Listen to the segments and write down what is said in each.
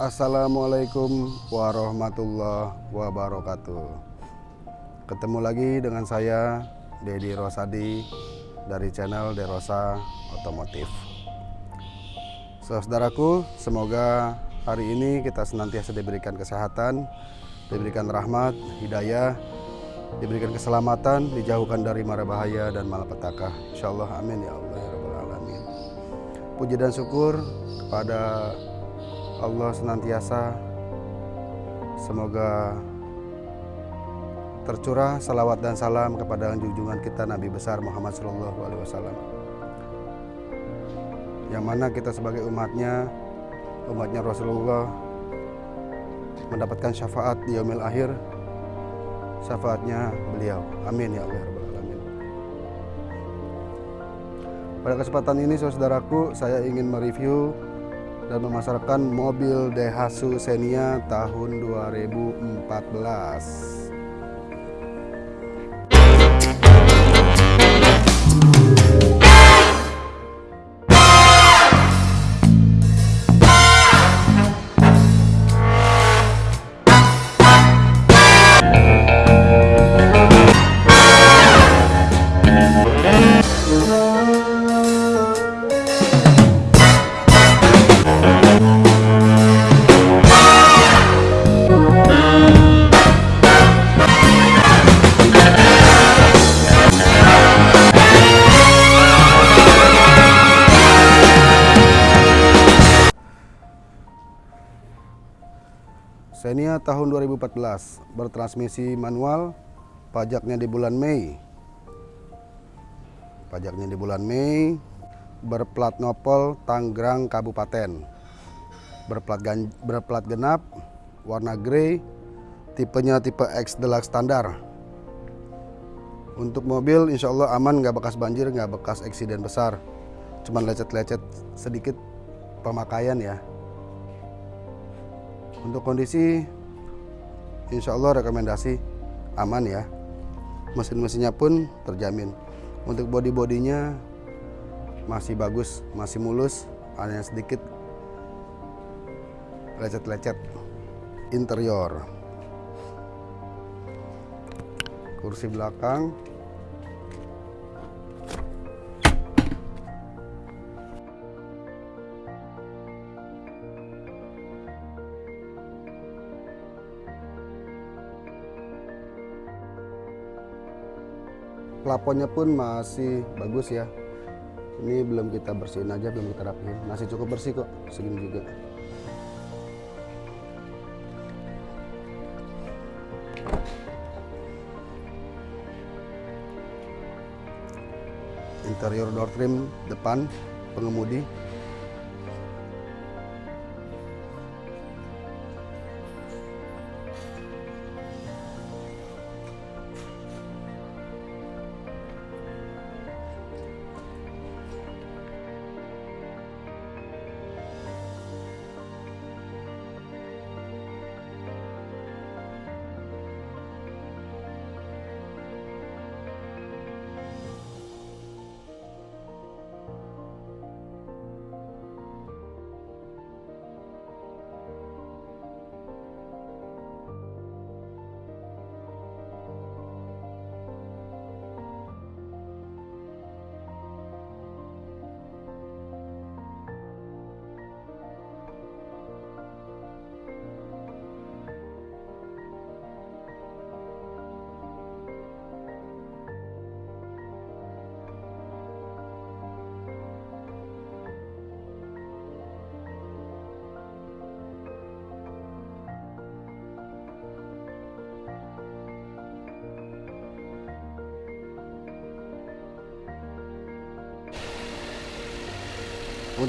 Assalamualaikum warahmatullahi wabarakatuh Ketemu lagi dengan saya Dedi Rosadi dari channel Derosa Otomotif Saudaraku, semoga hari ini kita senantiasa diberikan kesehatan, diberikan rahmat, hidayah, diberikan keselamatan, dijauhkan dari mara bahaya dan malapetaka. Insya Allah, amin ya Allah ya Rabbal Alamin. Puji dan syukur kepada Allah senantiasa. Semoga tercurah salawat dan salam kepada junjungan kita Nabi besar Muhammad Shallallahu Alaihi Wasallam. Yang mana kita sebagai umatnya umatnya Rasulullah mendapatkan syafaat di yaumil akhir syafaatnya beliau. Amin ya Allah ya Alamin. Pada kesempatan ini saudaraku saya ingin mereview dan memasarkan mobil Daihatsu Xenia tahun 2014 Xenia tahun 2014 bertransmisi manual pajaknya di bulan Mei. Pajaknya di bulan Mei berplat nopol Tanggerang Kabupaten. Berplat, berplat genap warna grey tipenya tipe X Deluxe standar. Untuk mobil insya Allah aman nggak bekas banjir nggak bekas eksiden besar. Cuman lecet-lecet sedikit pemakaian ya untuk kondisi insya Allah rekomendasi aman ya. Mesin-mesinnya pun terjamin. Untuk body-bodinya masih bagus, masih mulus, hanya sedikit lecet-lecet. Interior. Kursi belakang plafonnya pun masih bagus ya. Ini belum kita bersihin aja belum kita rapihin. Masih cukup bersih kok segini juga. Interior door trim depan pengemudi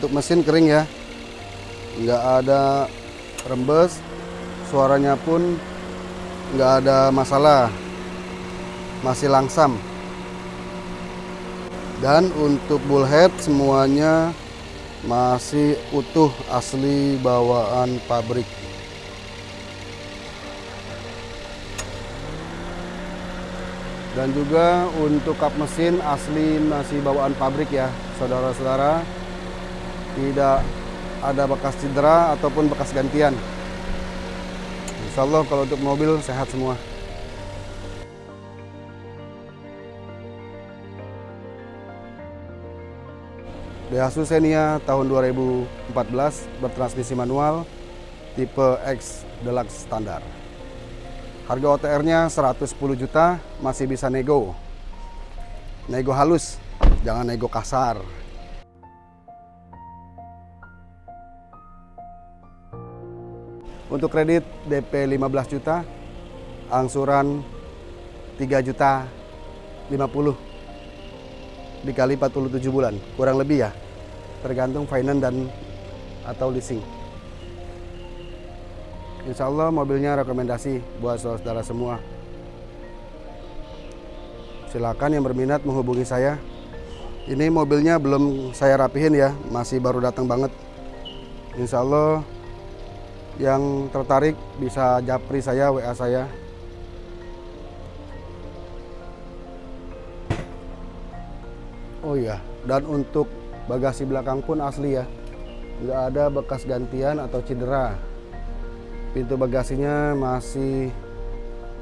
untuk mesin kering ya. Nggak ada rembes suaranya pun nggak ada masalah. Masih langsam. Dan untuk bullhead semuanya masih utuh asli bawaan pabrik. Dan juga untuk kap mesin asli masih bawaan pabrik ya saudara-saudara tidak ada bekas cedera ataupun bekas gantian. Insya Allah kalau untuk mobil sehat semua. Daihatsu Xenia tahun 2014 bertransmisi manual tipe X Deluxe standar. Harga OTR-nya 110 juta, masih bisa nego. Nego halus, jangan nego kasar. Untuk kredit DP 15 juta, angsuran 3 juta 50 dikali 47 bulan, kurang lebih ya. Tergantung finance dan atau leasing. Insya Allah mobilnya rekomendasi buat saudara semua. Silakan yang berminat menghubungi saya. Ini mobilnya belum saya rapihin ya, masih baru datang banget. Insya Allah yang tertarik bisa japri saya, WA saya. Oh iya, dan untuk bagasi belakang pun asli ya. Nggak ada bekas gantian atau cedera. Pintu bagasinya masih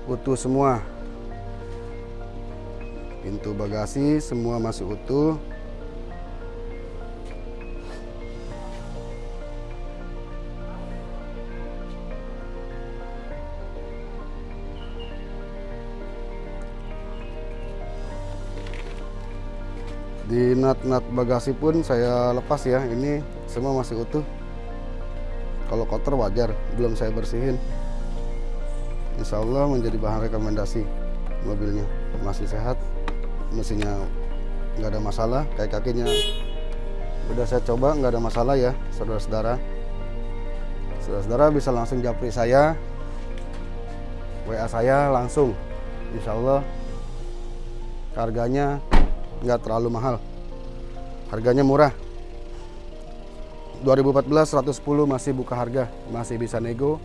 utuh semua. Pintu bagasi semua masih utuh. Di nut-nut bagasi pun saya lepas ya. Ini semua masih utuh. Kalau kotor wajar, belum saya bersihin. Insya Allah menjadi bahan rekomendasi mobilnya. Masih sehat, mesinnya nggak ada masalah, kayak kakinya udah saya coba nggak ada masalah ya, saudara-saudara. Saudara-saudara bisa langsung japri saya, WA saya langsung. Insya Allah harganya nggak terlalu mahal. Harganya murah. 2014 110 masih buka harga. Masih bisa nego.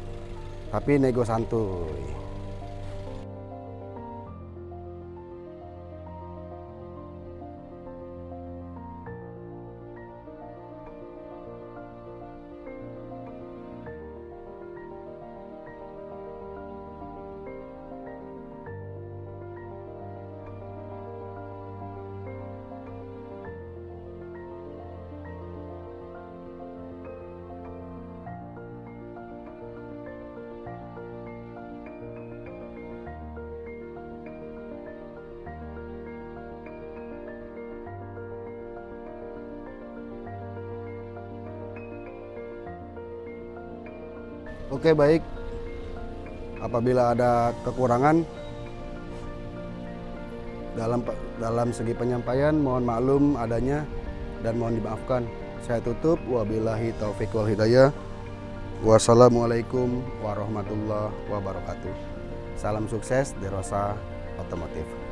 Tapi nego santuy Oke baik, apabila ada kekurangan dalam dalam segi penyampaian mohon maklum adanya dan mohon dimaafkan. Saya tutup wabillahi taufik wal hidayah. Wassalamualaikum warahmatullahi wabarakatuh. Salam sukses di Rosa Otomotif.